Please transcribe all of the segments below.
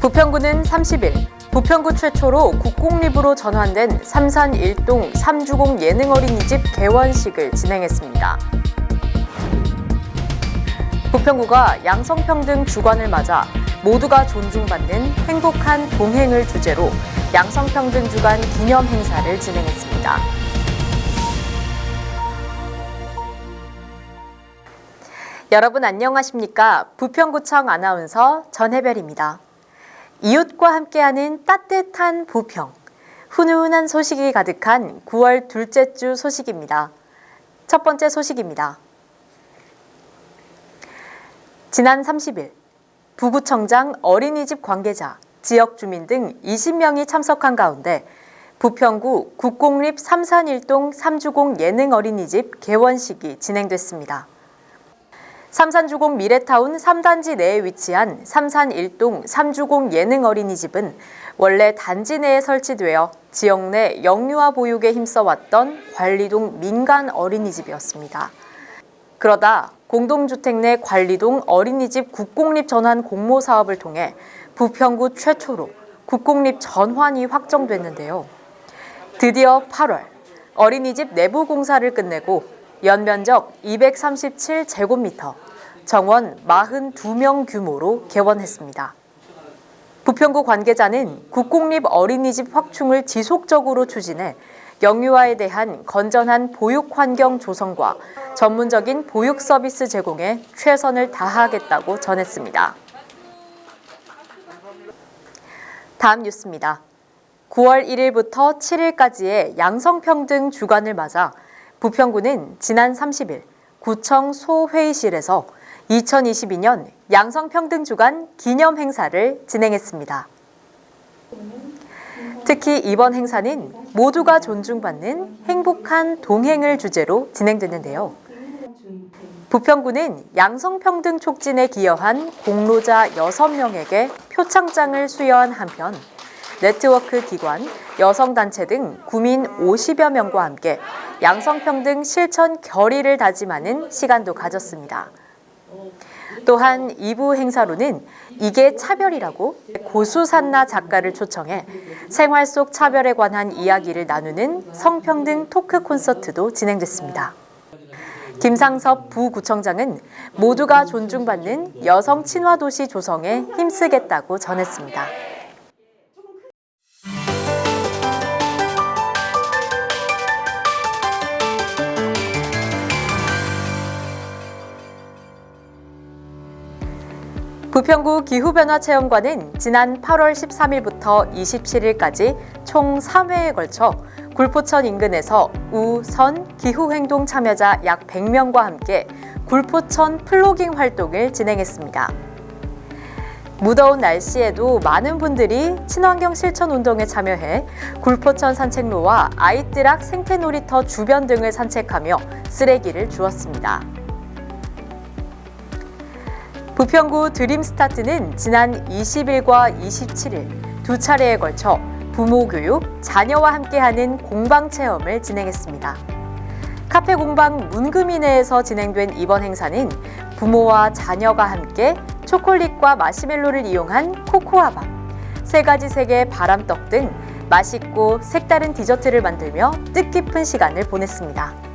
부평구는 30일 부평구 최초로 국공립으로 전환된 삼산 일동 삼주공 예능어린이집 개원식을 진행했습니다. 부평구가 양성평등 주관을 맞아 모두가 존중받는 행복한 동행을 주제로 양성평등 주간 기념 행사를 진행했습니다. 여러분 안녕하십니까? 부평구청 아나운서 전혜별입니다. 이웃과 함께하는 따뜻한 부평, 훈훈한 소식이 가득한 9월 둘째 주 소식입니다. 첫 번째 소식입니다. 지난 30일 부구청장 어린이집 관계자, 지역 주민 등 20명이 참석한 가운데 부평구 국공립 삼산일동 삼주공 예능 어린이집 개원식이 진행됐습니다. 삼산주공 미래타운 3단지 내에 위치한 삼산 일동 삼주공 예능 어린이집은 원래 단지 내에 설치되어 지역 내 영유아 보육에 힘써왔던 관리동 민간 어린이집이었습니다. 그러다 공동주택 내 관리동 어린이집 국공립 전환 공모 사업을 통해 부평구 최초로 국공립 전환이 확정됐는데요. 드디어 8월 어린이집 내부 공사를 끝내고 연면적 237제곱미터, 정원 42명 규모로 개원했습니다. 부평구 관계자는 국공립 어린이집 확충을 지속적으로 추진해 영유아에 대한 건전한 보육 환경 조성과 전문적인 보육 서비스 제공에 최선을 다하겠다고 전했습니다. 다음 뉴스입니다. 9월 1일부터 7일까지의 양성평등 주간을 맞아 부평구는 지난 30일 구청 소회의실에서 2022년 양성평등 주간 기념 행사를 진행했습니다. 특히 이번 행사는 모두가 존중받는 행복한 동행을 주제로 진행됐는데요. 부평구는 양성평등 촉진에 기여한 공로자 6명에게 표창장을 수여한 한편 네트워크 기관, 여성단체 등 구민 50여 명과 함께 양성평등 실천 결의를 다짐하는 시간도 가졌습니다. 또한 2부 행사로는 이게 차별이라고 고수산나 작가를 초청해 생활 속 차별에 관한 이야기를 나누는 성평등 토크 콘서트도 진행됐습니다. 김상섭 부구청장은 모두가 존중받는 여성 친화 도시 조성에 힘쓰겠다고 전했습니다. 부평구 기후변화체험관은 지난 8월 13일부터 27일까지 총 3회에 걸쳐 굴포천 인근에서 우, 선, 기후행동 참여자 약 100명과 함께 굴포천 플로깅 활동을 진행했습니다. 무더운 날씨에도 많은 분들이 친환경 실천 운동에 참여해 굴포천 산책로와 아이뜨락 생태놀이터 주변 등을 산책하며 쓰레기를 주었습니다. 부평구 드림스타트는 지난 20일과 27일 두 차례에 걸쳐 부모 교육, 자녀와 함께하는 공방 체험을 진행했습니다. 카페 공방 문금이 내에서 진행된 이번 행사는 부모와 자녀가 함께 초콜릿과 마시멜로를 이용한 코코아밥, 세 가지 색의 바람떡 등 맛있고 색다른 디저트를 만들며 뜻깊은 시간을 보냈습니다.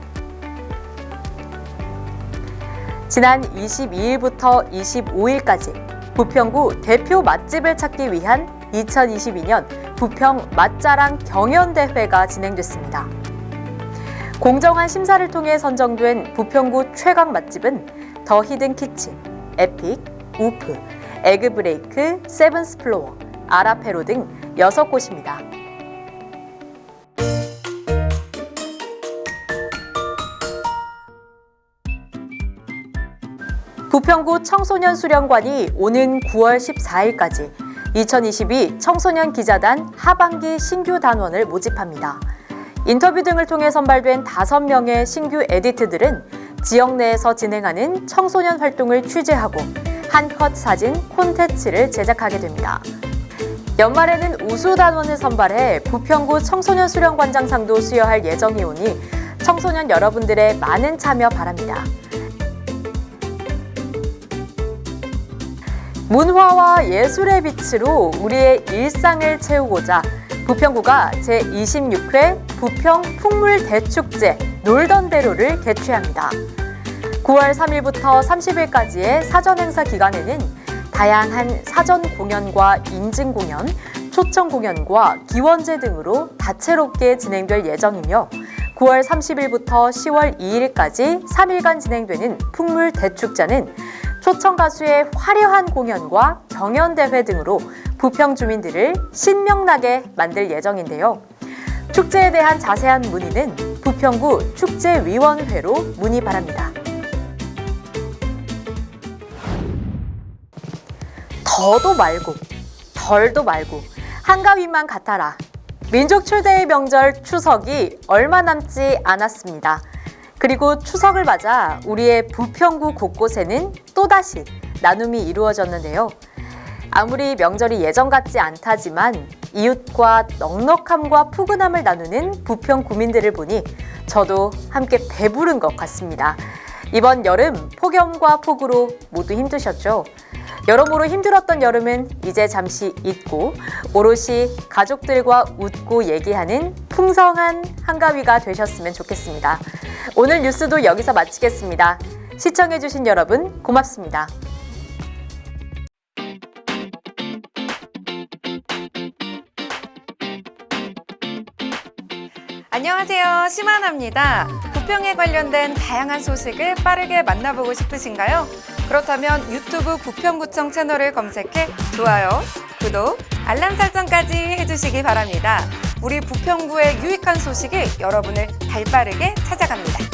지난 22일부터 25일까지 부평구 대표 맛집을 찾기 위한 2022년 부평 맛자랑 경연대회가 진행됐습니다. 공정한 심사를 통해 선정된 부평구 최강 맛집은 더 히든 키친, 에픽, 우프, 에그브레이크, 세븐스플로어, 아라페로 등 6곳입니다. 부평구 청소년 수련관이 오는 9월 14일까지 2022 청소년 기자단 하반기 신규 단원을 모집합니다. 인터뷰 등을 통해 선발된 5명의 신규 에디트들은 지역 내에서 진행하는 청소년 활동을 취재하고 한컷 사진 콘텐츠를 제작하게 됩니다. 연말에는 우수 단원을 선발해 부평구 청소년 수련관장상도 수여할 예정이 오니 청소년 여러분들의 많은 참여 바랍니다. 문화와 예술의 빛으로 우리의 일상을 채우고자 부평구가 제26회 부평 풍물 대축제 놀던 대로를 개최합니다. 9월 3일부터 30일까지의 사전 행사 기간에는 다양한 사전 공연과 인증 공연, 초청 공연과 기원제 등으로 다채롭게 진행될 예정이며 9월 30일부터 10월 2일까지 3일간 진행되는 풍물 대축제는 초청 가수의 화려한 공연과 경연대회 등으로 부평 주민들을 신명나게 만들 예정인데요. 축제에 대한 자세한 문의는 부평구 축제위원회로 문의 바랍니다. 더도 말고 덜도 말고 한가위만 같아라. 민족 최대의 명절 추석이 얼마 남지 않았습니다. 그리고 추석을 맞아 우리의 부평구 곳곳에는 또다시 나눔이 이루어졌는데요. 아무리 명절이 예전 같지 않다지만 이웃과 넉넉함과 푸근함을 나누는 부평 구민들을 보니 저도 함께 배부른 것 같습니다. 이번 여름 폭염과 폭우로 모두 힘드셨죠? 여러모로 힘들었던 여름은 이제 잠시 잊고 오롯이 가족들과 웃고 얘기하는 풍성한 한가위가 되셨으면 좋겠습니다. 오늘 뉴스도 여기서 마치겠습니다. 시청해주신 여러분 고맙습니다. 안녕하세요. 심하나입니다. 부평에 관련된 다양한 소식을 빠르게 만나보고 싶으신가요? 그렇다면 유튜브 부평구청 채널을 검색해 좋아요, 구독, 알람 설정까지 해주시기 바랍니다. 우리 부평구의 유익한 소식이 여러분을 발빠르게 찾아갑니다.